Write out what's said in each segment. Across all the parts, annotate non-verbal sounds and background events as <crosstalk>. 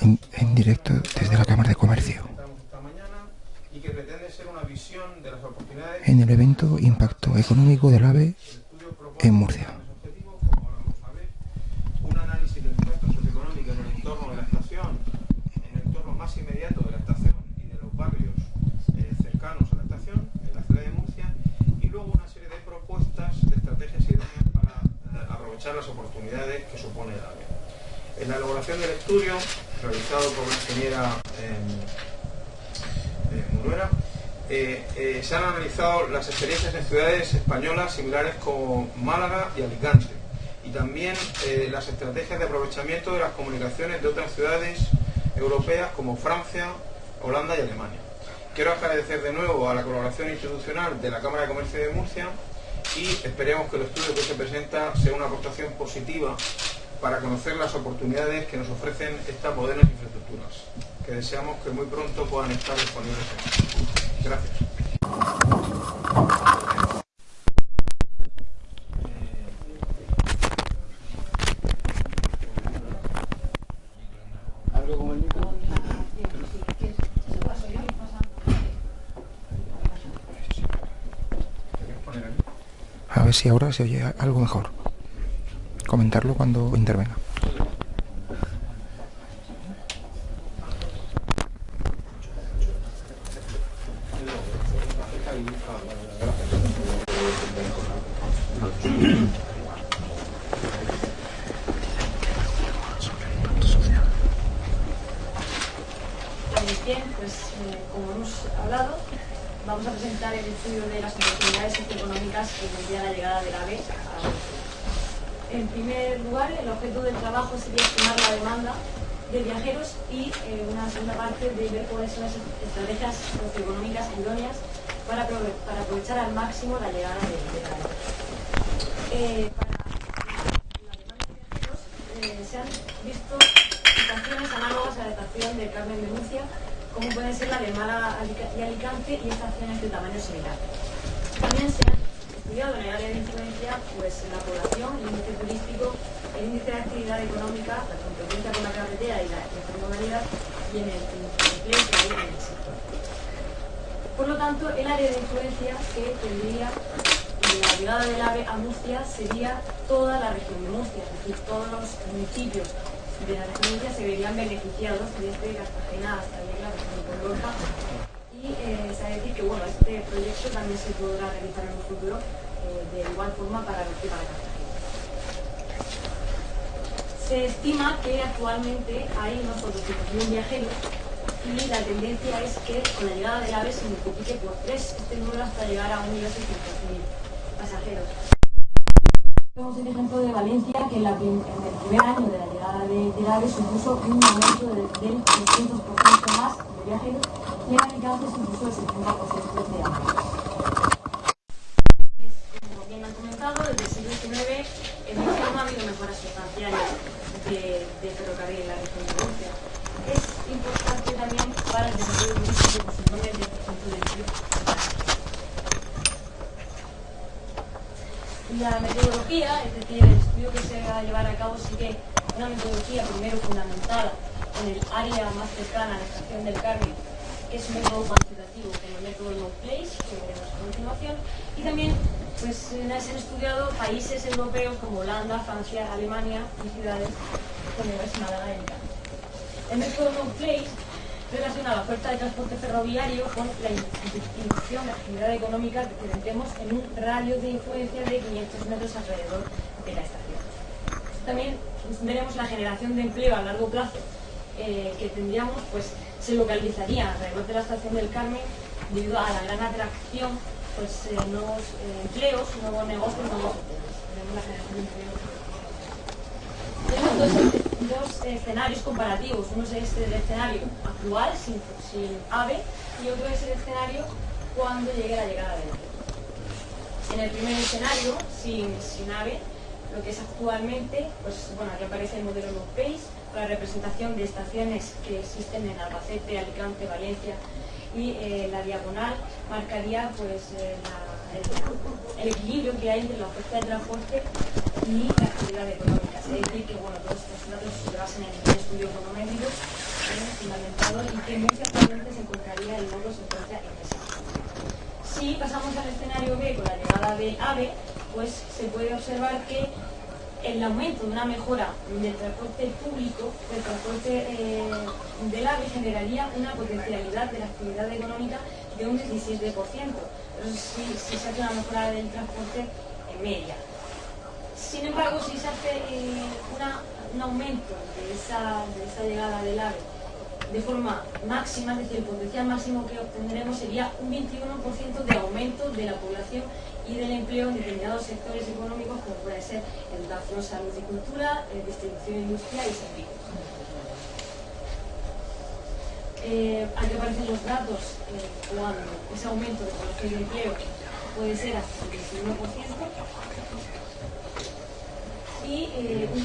En, directo desde la Cámara de Comercio. En el evento Impacto Económico del AVE en Murcia. grandes objetivos, como ahora vamos a ver, un análisis del impacto socioeconómico en el entorno de la estación, en el entorno más inmediato de la estación y de los barrios eh, cercanos a la estación, en la ciudad de Murcia, y luego una serie de propuestas, de estrategias idóneas para eh, aprovechar las oportunidades que supone el AVE. En la elaboración del estudio, realizado por la ingeniera eh, eh, Munuera, eh, eh, se han analizado las experiencias en ciudades españolas similares como Málaga y Alicante y también eh, las estrategias de aprovechamiento de las comunicaciones de otras ciudades europeas como Francia, Holanda y Alemania. Quiero agradecer de nuevo a la colaboración institucional de la Cámara de Comercio de Murcia y esperemos que el estudio que se presenta sea una aportación positiva para conocer las oportunidades que nos ofrecen estas modernas infraestructuras, que deseamos que muy pronto puedan estar disponibles. en- Gracias. A ver si ahora se oye algo mejor. Comentarlo cuando intervenga. Bien, pues eh, como hemos hablado, vamos a presentar el estudio de las oportunidades socioeconómicas que tendría la llegada del AVE a Murcia. En primer lugar, el objeto del trabajo sería estimar la demanda de viajeros y eh, una segunda parte de ver cuáles son las estrategias socioeconómicas idóneas para, para aprovechar al máximo la llegada de- AVE. Eh, para la demanda de viajeros eh, se han visto situaciones análogas a la estación del Carmen de Murcia, como pueden ser la de Alica- y Alicante y estaciones de tamaño similar. También se han estudiado en el área de influencia pues, la población, el índice turístico, el índice de actividad económica, la competencia con la carretera y la intermodalidad y en el, empleo que hay en el sector. Por lo tanto, el área de influencia que tendría la llegada del AVE a Murcia sería toda la región de Murcia, es decir, todos los municipios de la región de Murcia se verían beneficiados desde Cartagena hasta pasando por Lorca. Y eh, de decir que bueno, este proyecto también se podrá realizar en un futuro eh, de igual forma para, para Cartagena. Se estima que actualmente hay unos 400.000 viajeros y la tendencia es que con la llegada del AVE se multiplique por tres este número hasta llegar a 1.600.000 pasajeros. Tenemos el ejemplo de Valencia, que en, la en el primer año de la llegada de, del AVE supuso un aumento de- del 300% más de viajeros y en Alicante supuso el 70% de aumento. Como bien han comentado, desde el siglo XIX en Murcia ha habido mejoras sustanciales de, ferrocarril en la región de Murcia. Es importante también para el desarrollo turístico por su nombre de del La metodología, es decir, el estudio que se va a llevar a cabo sigue una metodología primero fundamentada en el área más cercana a la estación del Carmen, es un método cuantitativo como el método No Place, que veremos a continuación, y también pues, se han estudiado países europeos como Holanda, Francia, Alemania y ciudades como es Málaga. El método No Place relaciona la oferta de transporte ferroviario con la inducción de actividad económica que tendremos en un radio de influencia de 500 metros alrededor de la estación. También veremos la generación de empleo a largo plazo eh, que tendríamos, pues se localizaría alrededor de la estación del Carmen debido a la gran atracción, pues eh, nuevos eh, empleos, nuevos negocios, nuevos. Tenemos dos, escenarios comparativos. Uno es el escenario actual, sin, sin AVE, y otro es el escenario cuando llegue la llegada del AVE. En el primer escenario, sin, sin AVE, lo que es actualmente, pues bueno, aquí aparece el modelo Low la representación de estaciones que existen en Albacete, Alicante, Valencia, y eh, la diagonal marcaría pues eh, la- el, el equilibrio que hay entre la oferta de transporte y la actividad económica. Es decir, que bueno, todos estos datos se basan en el estudio econométrico eh, fundamentado y que muy ciertamente se encontraría el modo se encuentra en esa. Si pasamos al escenario B con la llegada del AVE, pues se puede observar que el aumento de una mejora del transporte público, del transporte eh, del AVE, generaría una potencialidad de la actividad económica de un 17%. si, si se hace una mejora del transporte en media. Sin embargo, si se hace eh, un aumento de esa, de esa llegada del AVE de forma máxima, es decir, el potencial máximo que obtendremos sería un 21% de aumento de la población y del empleo en determinados sectores económicos como puede ser educación, salud y cultura, eh, distribución industrial y servicios. Eh, aquí aparecen los datos eh, cuando ese aumento de y empleo puede ser hasta el 21%. Y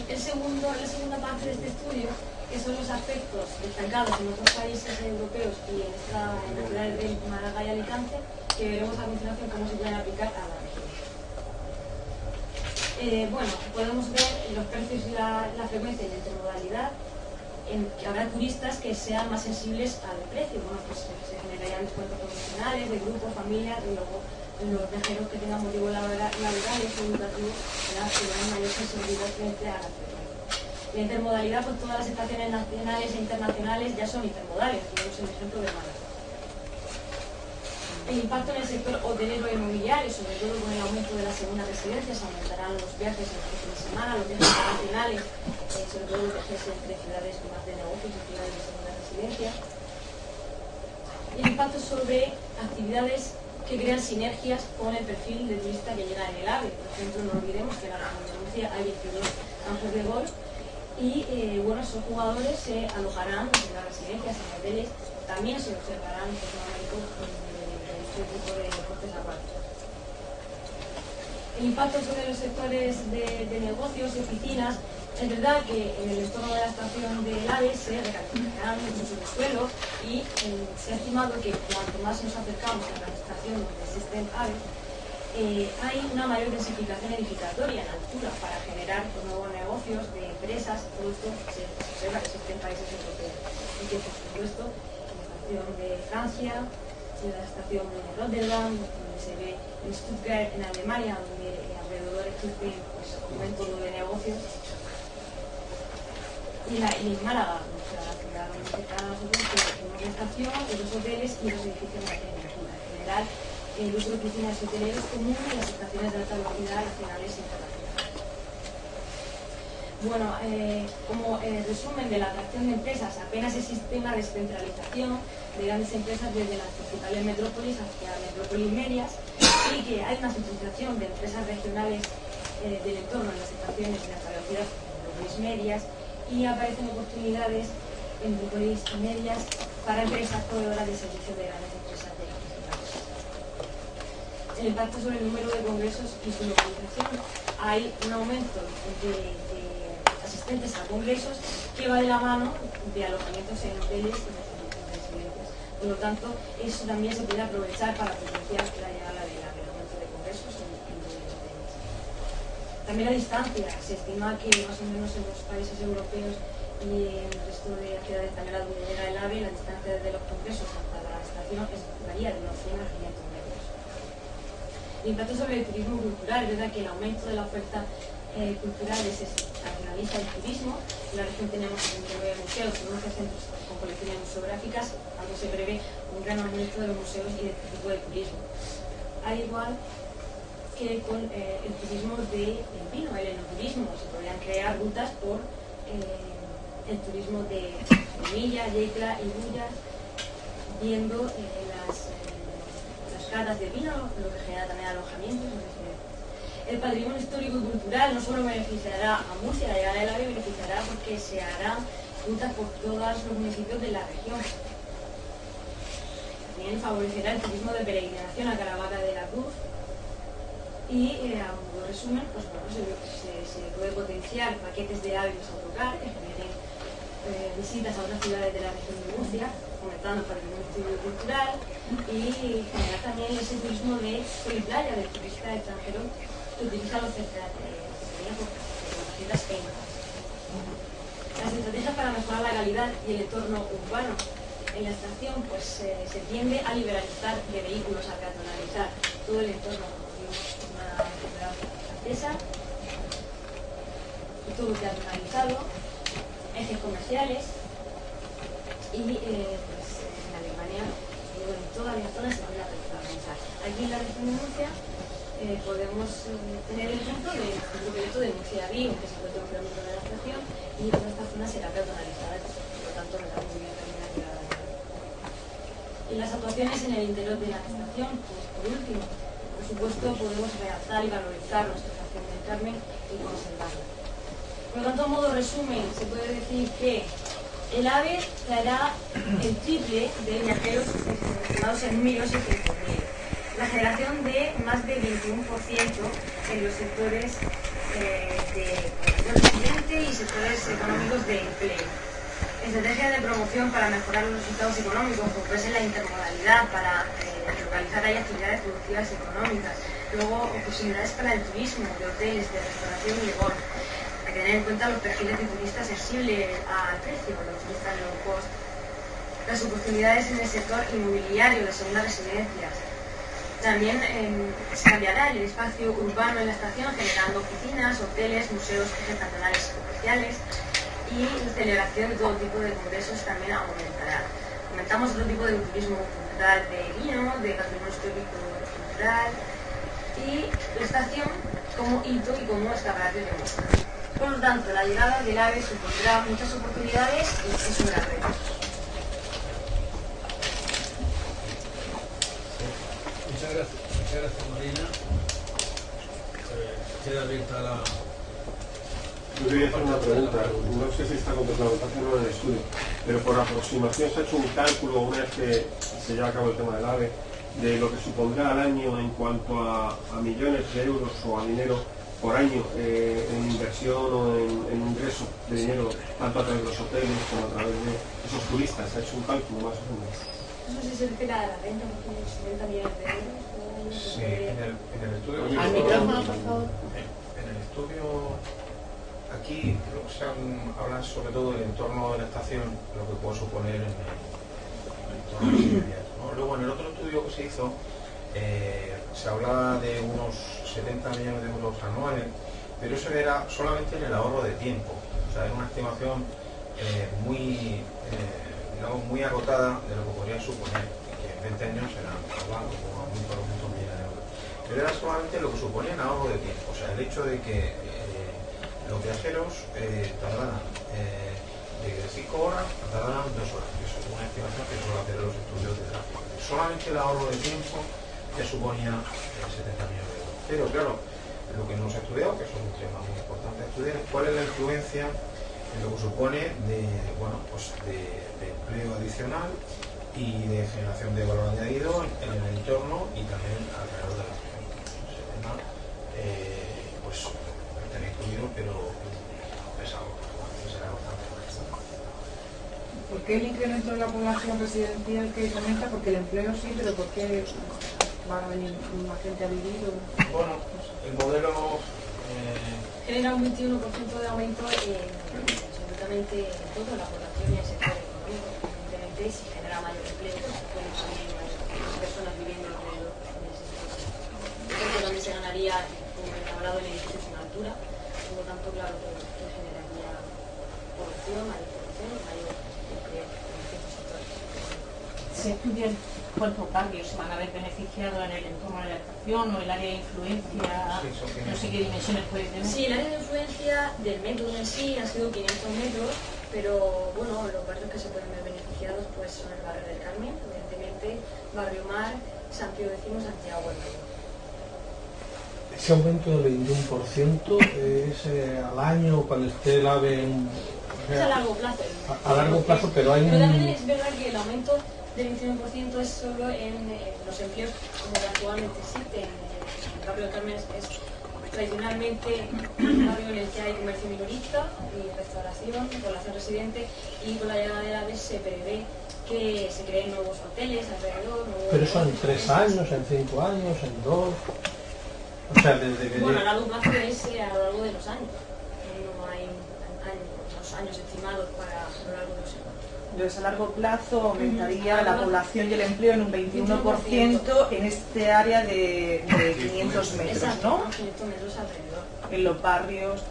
el segundo, la segunda parte de este estudio los aspectos destacados en otros países europeos y en esta en de Málaga y Alicante, que veremos a continuación cómo se pueden aplicar a la región. Eh, bueno, podemos ver los precios y la, frecuencia y la intermodalidad, en que habrá turistas que sean más sensibles al precio. Bueno, pues se generarían descuentos profesionales, de grupos, familias, y luego los viajeros que tengan motivos laborales o educativos tendrán mayor sensibilidad frente a la frecuencia. La intermodalidad, pues todas las estaciones nacionales e internacionales ya son intermodales, tenemos el ejemplo de Málaga. El impacto en el sector hotelero e inmobiliario, sobre todo con el aumento de las segundas residencias, aumentarán los viajes en los fines de semana, los viajes internacionales, eh, sobre todo los viajes entre ciudades más de negocios y ciudades de segunda residencia. El impacto sobre actividades que crean sinergias con el perfil de turista que llega en el AVE. Por ejemplo, no olvidemos que en la Murcia hay 22 campos de golf y eh, bueno, esos jugadores se alojarán en las residencias, en hoteles, también se observarán en este tipo de deportes acuáticos. El impacto sobre los sectores de, negocios y oficinas es verdad que en el entorno de la estación del AVE se recalificarán muchos suelo y se ha estimado que cuanto más nos acercamos a la estación donde existen AVE, eh, hay una mayor densificación edificatoria en altura para generar nuevos negocios de empresas, esto se observa que existen países europeos. Que por supuesto la estación de Francia, la estación de Rotterdam, donde se ve en Stuttgart, en Alemania, donde alrededor existe pues, método de negocios. Y, en Málaga, la ciudad donde está nosotros, tenemos la estación, los hoteles y los edificios de. En general, el uso de piscinas hoteleros comunes en las estaciones de alta velocidad nacionales e internacionales. Bueno, eh, como eh, resumen de la atracción de empresas, apenas existe una descentralización de grandes empresas desde las principales metrópolis hacia metrópolis medias y que hay una centralización de empresas regionales eh, del entorno en las estaciones de alta velocidad metrópolis medias y aparecen oportunidades en metrópolis medias para empresas proveedoras de servicios de grandes empresas de el impacto sobre el número de congresos y su localización. Hay un aumento de, asistentes a congresos que va de la mano de alojamientos en hoteles y residencias. Por lo tanto, eso también se puede aprovechar para potenciar la llegada del aumento de congresos y, hoteles. También la distancia. Se estima que más o menos en los países europeos y en el resto de ciudades españolas donde llega el AVE, la distancia desde los congresos hasta la estación varía de unos 100 a 500 el impacto sobre el turismo cultural, verdad que el aumento de la oferta eh, cultural desestacionaliza el turismo. En la región tenemos 79 museos y 11 centros con colecciones museográficas, algo se prevé un gran aumento de los museos y de este tipo de turismo. Al igual que con eh, el turismo de vino, el enoturismo, se podrían crear rutas por eh, el turismo de Milla, Yecla y Bullas, viendo las catas de vino, lo que genera también alojamientos. El patrimonio histórico y cultural no solo beneficiará a Murcia, la llegada del AVE beneficiará porque se harán rutas por todos los municipios de la región. También favorecerá el turismo de peregrinación a Caravaca de la Cruz. Y eh, a modo resumen, pues bueno, se, puede potenciar paquetes de aves autocar que generen eh, visitas a otras ciudades de la región de Murcia fomentando para el estudio cultural y generar también ese turismo de playa, del turista extranjero que utiliza los cercanías por las. Las estrategias para mejorar localidad y el entorno urbano. En la estación pues, se tiende a liberalizar de vehículos, a peatonalizar todo el entorno. Una francesa, todo peatonalizado, ejes comerciales y eh, Alemania en todas las zonas se puede pensar. Aquí en la región de Murcia eh, podemos eh, tener el ejemplo del proyecto de Murcia Río, que se encuentra un de la estación y toda esta zona será peatonalizada, por lo tanto la muy bien terminada. Y las actuaciones en el interior de la estación, pues por último, por supuesto podemos realzar y valorizar nuestra estación del Carmen y conservarla. Por lo tanto, a modo resumen, se puede decir que el AVE traerá el triple de viajeros estimados en miles y cientos La generación de más del 21% en los sectores eh, de ambiente y sectores económicos de empleo. Estrategias de promoción para mejorar los resultados económicos, como puede ser la intermodalidad, para eh, localizar ahí actividades productivas económicas. Luego, posibilidades para el turismo, de hoteles, de restauración y de golf tener en cuenta los perfiles de turistas sensibles al precio, los turistas low cost, las oportunidades en el sector inmobiliario de segundas residencias. También em, se cambiará el espacio urbano en la estación generando oficinas, hoteles, museos, ejes cantonales comerciales y la celebración de todo tipo de congresos también aumentará. Aumentamos otro tipo de turismo cultural de vino, de patrimonio histórico cultural y la estación como hito y como escaparate de muestra. Por lo tanto, la llegada del AVE supondrá muchas oportunidades y es un gran reto. Muchas gracias, muchas gracias Marina. Eh, queda abierta la... Yo quería hacer una pregunta, no sé si está contemplado, está haciendo en el estudio, pero por aproximación se ha hecho un cálculo una vez que se lleva a cabo el tema del AVE de lo que supondrá al año en cuanto a, a millones de euros o a dinero por año eh, en inversión o en, ingreso de dinero, tanto a través de los hoteles como a través de esos turistas. Se ha hecho un cálculo más o menos. No sé si se refiere a la renta, porque 70 millones de euros. Sí, en el, en el estudio. Al micrófono, por favor. En el estudio, aquí se habla sobre todo del entorno de la estación, lo que puede suponer en el, entorno inmediato. Luego, en el otro estudio que se hizo, eh, se hablaba de unos 70 millones de euros anuales, pero eso era solamente en el ahorro de tiempo. O sea, era una estimación eh, muy, eh, muy agotada de lo que podría suponer, que en 20 años serán como muy por millones de euros. Pero era solamente lo que suponía en ahorro de tiempo, o sea, el hecho de que eh, los viajeros tardaran de 5 horas tardaran 2 horas, que es una estimación que suele hacer los estudios de tráfico. Solamente el ahorro de tiempo ya suponía 70 millones de euros. Pero claro, lo que no se ha estudiado, que es un tema muy importante estudiar, es cuál es la influencia en lo que supone de, bueno, pues de, empleo adicional y de generación de valor añadido en, el entorno y también alrededor de la región. Ese tema, eh, pues, está incluido, pero pesado, será bastante ¿Por qué el incremento de la población residencial que comenta? Porque el empleo sí, pero ¿por qué va a venir más gente a vivir? Bueno, el modelo... Eh... Genera un 21% de aumento en absolutamente toda la población y el sector económico. Evidentemente, si genera mayor empleo, pues pueden también más personas viviendo alrededor de ese sector. También se ganaría, como he hablado, en edificios en altura. Por lo tanto, claro, que, que generaría población, mayor población, mayor empleo en ciertos sectores. Se estudian cuántos barrios se van a ver beneficiados en el entorno de la estación o el área de influencia, no sé qué dimensiones puede tener. Sí, el área de influencia del método en sí ha sido 500 metros, pero bueno, los barrios que se pueden ver beneficiados pues son el barrio del Carmen, evidentemente, Barrio Mar, Santiago Decimo, Santiago el Mayor. Ese aumento del 21% es eh, al año cuando esté el AVE en... Es a largo plazo. A, largo plazo, pero hay Pero también es verdad que el aumento del 21% es solo en eh, los empleos como actualmente existen. El barrio de Carmen es, tradicionalmente un barrio en el que hay comercio minorista y restauración, población residente y con la llegada de la vez se prevé que se creen nuevos hoteles alrededor. Pero eso en tres años, en cinco años, en dos. O sea, desde que... Bueno, a largo plazo es eh, a lo largo de los años. No hay años, años estimados para a lo largo de los años. Entonces, a largo plazo aumentaría la población y el empleo en un 21% en este área de, de 500 metros, ¿no? 500 metros alrededor. En los barrios.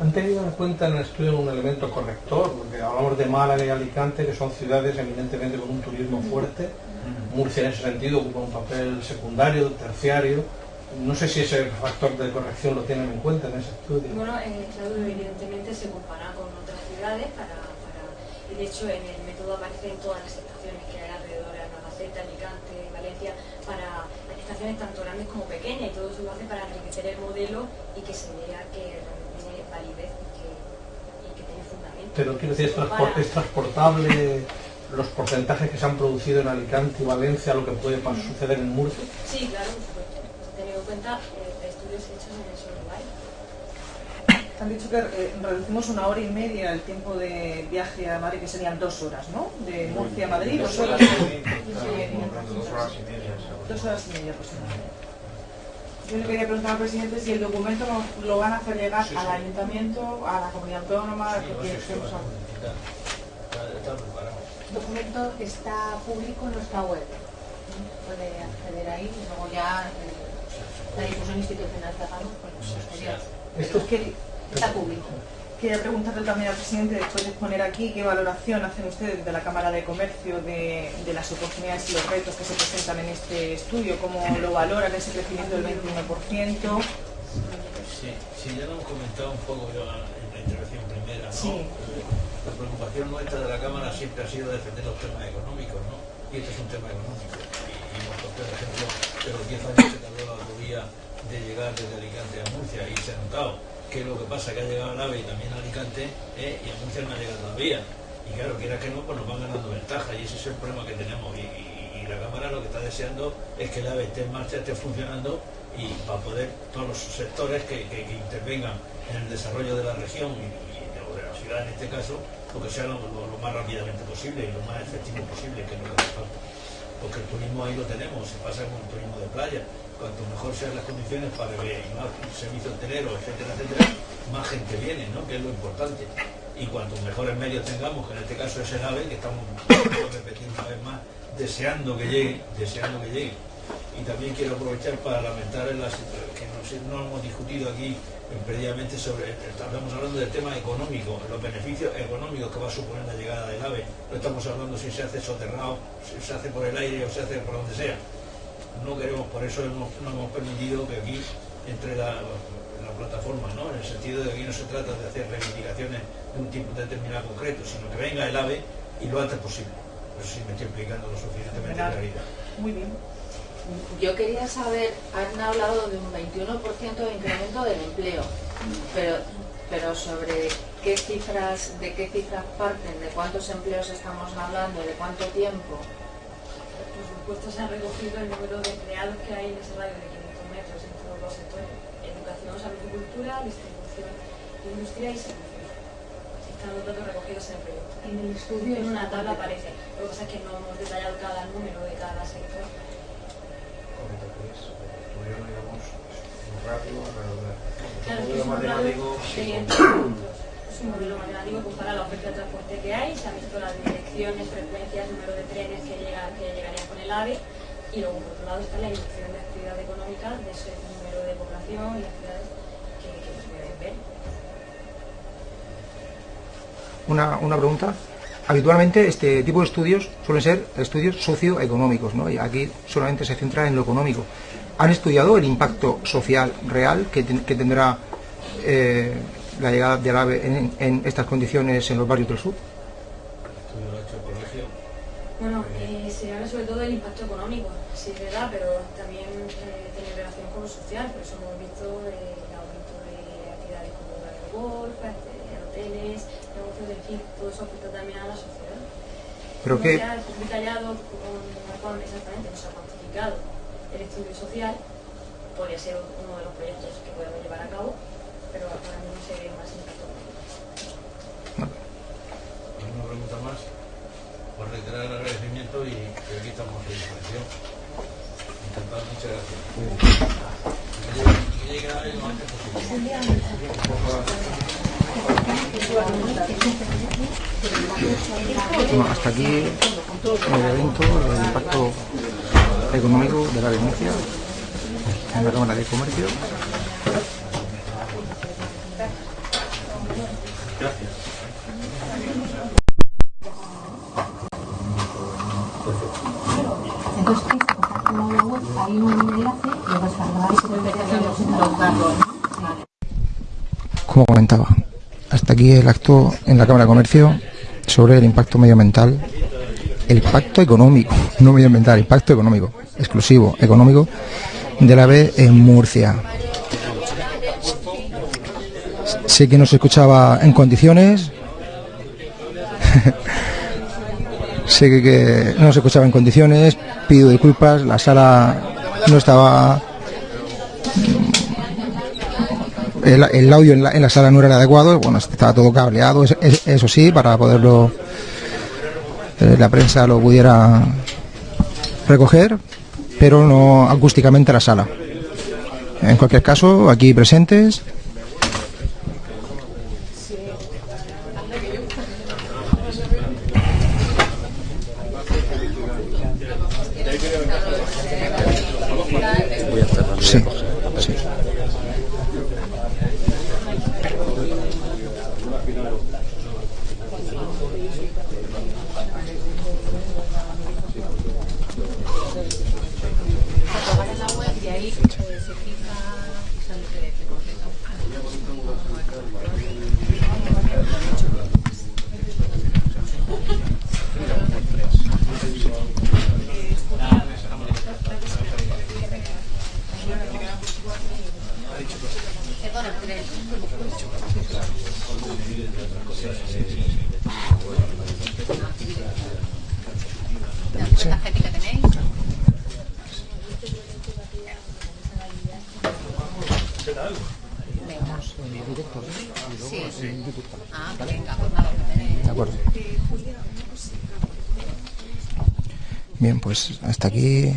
¿Han tenido en cuenta en el estudio un elemento corrector? Porque hablamos de Málaga y Alicante, que son ciudades eminentemente con un turismo fuerte. Murcia en ese sentido ocupa un papel secundario, terciario. No sé si ese factor de corrección lo tienen en cuenta en ese estudio. Bueno, eh, claro, evidentemente se compara con otras ciudades para, de hecho en el método aparecen todas las estaciones que hay alrededor de Albacete, Alicante, Valencia, para estaciones tanto grandes como pequeñas y todo eso lo hace para enriquecer el modelo y que se vea que realmente tiene validez y que, y que tiene fundamento. Pero quiero decir, es, transpor- es transportable los porcentajes que se han producido en Alicante y Valencia a lo que puede suceder en Murcia. Sí, claro, por supuesto. Teniendo en cuenta eh, estudios hechos en esos lugares. Han dicho que eh, reducimos una hora y media el tiempo de viaje a Madrid, que serían dos horas, ¿no? De Murcia a Madrid, dos horas. Dos horas y media. Dos horas y media aproximadamente. Yo le quería preguntar al presidente si el documento lo, lo van a hacer llegar al ayuntamiento, a la comunidad autónoma, porque estemos a- El documento está público en nuestra web. Puede acceder ahí y luego ya eh, la difusión institucional que hagamos pues posterior. Esto Quería- Está público. Quería preguntarle también al presidente, después de exponer aquí, qué valoración hacen ustedes de la Cámara de Comercio de, de las oportunidades y los retos que se presentan en este estudio, cómo lo valoran ese crecimiento del 21%. Sí, sí, ya lo hemos comentado un poco yo en la intervención primera, ¿no? Sí. La preocupación nuestra de la Cámara siempre ha sido defender los temas económicos, ¿no? Y este es un tema económico. Y, y hemos cogido el ejemplo de los 10 años que tardó la autovía de llegar desde Alicante a Murcia y se ha notado que lo que pasa es que ha llegado al AVE y también Alicante ¿eh? y Murcia no ha llegado todavía. Y claro, quiera que no, pues nos van ganando ventaja y ese es el problema que tenemos. Y, la Cámara lo que está deseando es que el AVE esté en marcha, esté funcionando y para poder todos los sectores que, que- que intervengan en el desarrollo de la región y, de, la ciudad en este caso, porque sea lo, lo- lo más rápidamente posible y lo más efectivo posible, que es lo que hace falta. Porque el turismo ahí lo tenemos, se pasa con el turismo de playa. Cuanto mejor sean las condiciones para más servicio hotelero, etcétera, etcétera, más gente viene, ¿no? que es lo importante. Y cuanto mejores medios tengamos, que en este caso es el AVE, que estamos, <coughs> repetir una vez más, deseando que llegue, deseando que llegue. Y también quiero aprovechar para lamentar en la situ- que no, hemos discutido aquí eh, previamente sobre, estamos hablando del tema económico, los beneficios económicos que va a suponer la llegada del AVE. No estamos hablando si se hace soterrado, si se hace por el aire o se hace por donde sea. No queremos, por eso hemos- no hemos permitido que aquí entre la, la plataforma, ¿no? en el sentido de que aquí no se trata de hacer reivindicaciones de un tipo determinado concreto, sino que venga el AVE y lo antes posible. No sé si me estoy explicando lo suficientemente Fenomenal. claridad. Muy bien. Yo quería saber, han hablado de un 21% de incremento del empleo, pero, pero sobre qué cifras, de qué cifras parten, de cuántos empleos estamos hablando, de cuánto tiempo. Por supuesto se ha recogido el número de empleados que hay en ese radio de 500 metros entre los dos sectores. Educación, salud y cultura, distribución, industria y servicios. Están los datos recogidos en el. En el estudio En una tabla aparece. Lo que pasa es que no hemos detallado cada número de cada sector. Claro, es un modelo matemático, de sí, 500 puntos. Es un modelo matemático pues, para la oferta de transporte que hay, se han visto las direcciones, frecuencias, número de trenes que, llegan, que llegarían con el AVE y luego por otro lado está la inducción de actividad económica de ese número de población y actividades que, que se pueden ver. Una, una pregunta. Habitualmente este tipo de estudios suelen ser estudios socioeconómicos, ¿no? Y aquí solamente se centra en lo económico. ¿Han estudiado el impacto social real que, ten- que tendrá eh, la llegada del AVE en, estas condiciones en los barrios del sur? Bueno, eh, se habla sobre todo del impacto económico, sí es verdad, pero también eh, tiene relación con lo social, por eso hemos visto eh, el aumento de actividades como el golf, este, hoteles, negocios de todo eso afecta también a la sociedad. Pero que detallado con, exactamente, no se ha cuantificado el estudio social, podría ser uno de los proyectos que podemos llevar a cabo, pero ahora mismo se ve más económico. ¿Alguna pregunta más? Por reiterar el agradecimiento y, y aquí estamos a disposición. Encantado, muchas gracias. Que llegue, que llegue lo antes posible. Bueno, hasta aquí el evento, el impacto económico de la denuncia en la Cámara de Comercio. Entonces, como la web, hay un enlace y lo descargáis y lo los datos. Como comentaba, aquí el acto en la Cámara de Comercio sobre el impacto medioambiental, el impacto económico, <laughs> no medioambiental, impacto económico, exclusivo, económico del AVE en Murcia. Sé que no se escuchaba en condiciones, <laughs> sé que no se escuchaba en condiciones, pido disculpas, la sala no estaba el, audio en la, sala no era el adecuado, bueno, estaba todo cableado, es- es- eso sí, para poderlo eh, la prensa lo pudiera recoger, pero no acústicamente la sala. En cualquier caso, aquí presentes. Ahí se fija lo que te concreto. Perdón, el tres. Sí. ¿La tarjeta que tenéis? Sí. Ah, venga, pues nada, que tenéis. De acuerdo. Bien, pues hasta aquí. <laughs>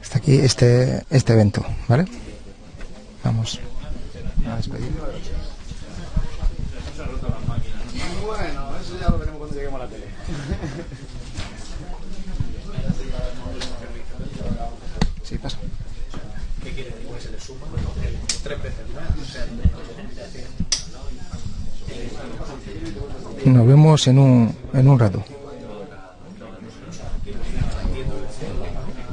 hasta aquí este, este evento, ¿vale? Vamos a despedir. Bueno, eso ya lo veremos cuando lleguemos a la tele. Sí, pasa. ¿Qué quiere decir? Se le suma tres veces más. Nos vemos en un, en un rato.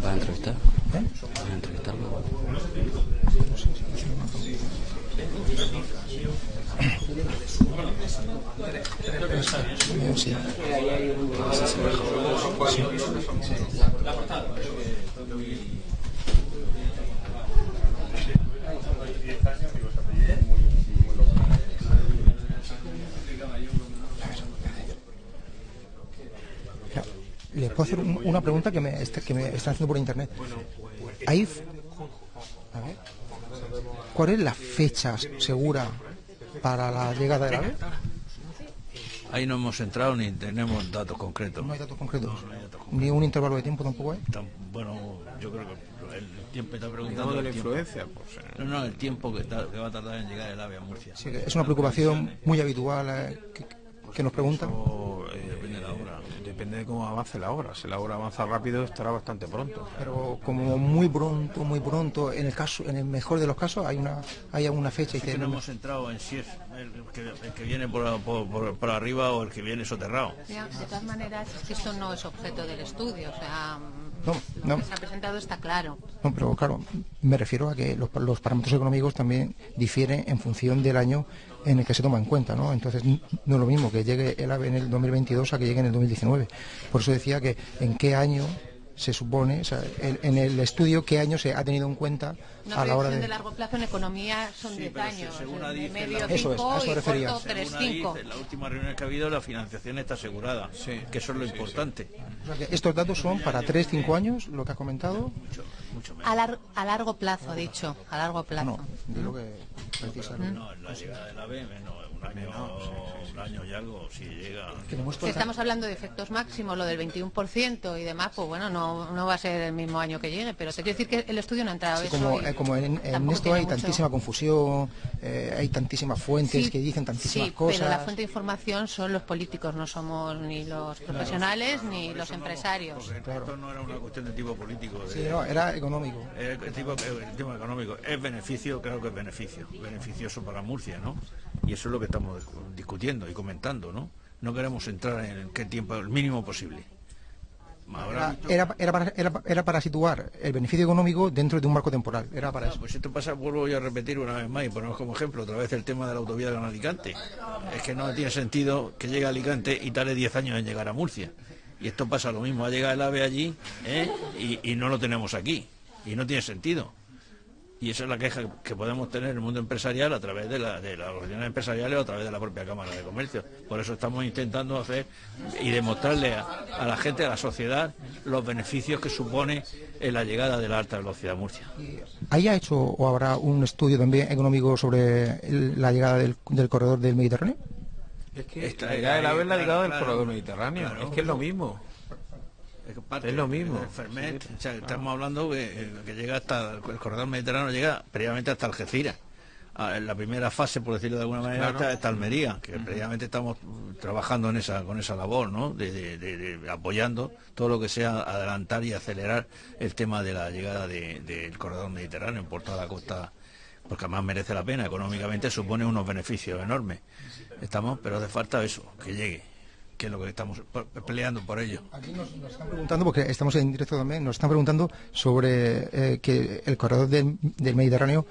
¿Va a entrevistar? ¿Eh? ¿Va a entrevistarlo? Sí. Mira, Les puedo hacer un- una pregunta que me, está- que me están haciendo por internet. Ahí, a ver, ¿cuál es la fecha segura para la llegada del ave? Ahí no hemos entrado ni tenemos datos concretos. No hay datos concretos. Ni un intervalo de tiempo tampoco hay. Bueno, yo creo que el tiempo está preguntando. De la influencia, pues, eh. No, no, el tiempo que, ta- que va a tardar en llegar el ave a Murcia. Sí, es una preocupación muy habitual eh, que, que nos preguntan. O, eh, depende de la obra. Depende de cómo avance la obra. Si la obra avanza rápido, estará bastante pronto. Pero como muy pronto, muy pronto, en el caso, en el mejor de los casos hay una, hay alguna fecha y que no hemos entrado en si es el que, el que viene por, por- por- por arriba o el que viene soterrado. De todas maneras, es que esto no es objeto del estudio, o sea, No, lo no. que se ha presentado está claro. No, pero claro, me refiero a que los, los parámetros económicos también difieren en función del año en el que se toma en cuenta, ¿no? Entonces, no es lo mismo que llegue el AVE en el 2022 a que llegue en el 2019. Por eso decía que en qué año se supone, o sea, en el estudio, qué año se ha tenido en cuenta Una a la hora de... de... largo plazo en economía son 10 pero años, según de medio la- Eso es, 5 a eso y refería. corto Según 3 ADIF, 5. en la última reunión que ha habido, la financiación está asegurada, que eso es lo importante. O sea, que estos datos son para 3-5 años, lo que has comentado. mucho menos. A, lar- a largo plazo, ha dicho, a largo plazo. No, digo que precisamente. No, la llegada del AVE, menos un año, un año y algo, si llega. Si estamos hablando de efectos máximos, lo del 21% y demás, pues bueno, no, no va a ser el mismo año que llegue, pero te quiero decir que el estudio no ha entrado Sí, eso como, y eh, como en, esto hay mucho- tantísima confusión, eh, hay tantísimas fuentes Sí, que dicen tantísimas sí, cosas. pero la fuente de información son los políticos, no somos ni los profesionales ni los empresarios. Porque esto no era una cuestión de tipo político. De, Sí, no, era económico. Eh, el tipo, el tema económico es beneficio, claro que es beneficio, beneficioso para Murcia, ¿no? Y eso es lo que estamos discutiendo y comentando, ¿no? No queremos entrar en qué tiempo, el mínimo posible. Era, visto- era, era para, era, era para situar el beneficio económico dentro de un marco temporal. Era para Ah, eso. Pues esto pasa, vuelvo yo a repetir una vez más y ponemos como ejemplo otra vez el tema de la autovía de Alicante. Es que no tiene sentido que llegue a Alicante y tarde 10 años en llegar a Murcia. Y esto pasa lo mismo, ha llegado el AVE allí ¿eh? y, y no lo tenemos aquí. Y no tiene sentido. Y esa es la queja que podemos tener en el mundo empresarial a través de, la, de las organizaciones empresariales o a través de la propia Cámara de Comercio. Por eso estamos intentando hacer y demostrarle a, a la gente, a la sociedad, los beneficios que supone en la llegada de la alta velocidad a Murcia. ¿Haya hecho o habrá un estudio también económico sobre el- la llegada del, del corredor del Mediterráneo? Es que Esta- la llegada del es la claro, llegada del corredor mediterráneo. Claro. Es que es lo mismo. Es, que parte Es lo mismo. del Fermet, o sea, estamos hablando que, que llega hasta el corredor mediterráneo llega previamente hasta Algeciras. Ah, En la primera fase, por decirlo de alguna manera, Claro. está, está Almería, que previamente estamos trabajando en esa con esa labor, ¿no? De, de- de- de- apoyando todo lo que sea adelantar y acelerar el tema de la llegada de- del corredor mediterráneo por toda la costa, porque además merece la pena, económicamente supone unos beneficios enormes. Estamos, pero hace falta eso, que llegue, que es lo que estamos pe- peleando por ello. Aquí nos, nos están preguntando, porque estamos en directo también, nos están preguntando sobre eh, que el corredor del, del Mediterráneo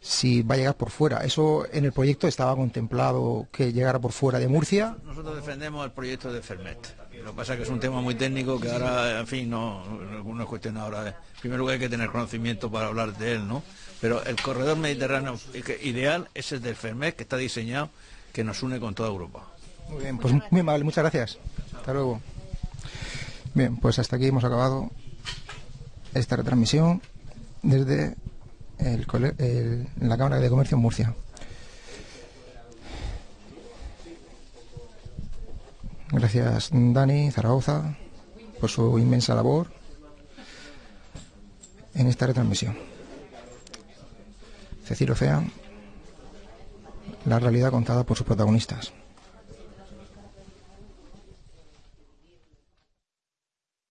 si va a llegar por fuera. Eso en el proyecto estaba contemplado que llegara por fuera de Murcia. Nosotros defendemos el proyecto de Fermet. Lo que pasa es que es un tema muy técnico que ahora, en fin, no, no es cuestión ahora. En primer lugar hay que tener conocimiento para hablar de él, ¿no? Pero el corredor mediterráneo ideal es el del Fermet que está diseñado, que nos une con toda Europa. Muy bien, pues muy amable, muchas gracias. Hasta luego. Bien, pues hasta aquí hemos acabado esta retransmisión desde la Cámara de Comercio en Murcia. Gracias Dani Zaragoza por su inmensa labor en esta retransmisión. Cecil Ocean, la realidad contada por sus protagonistas.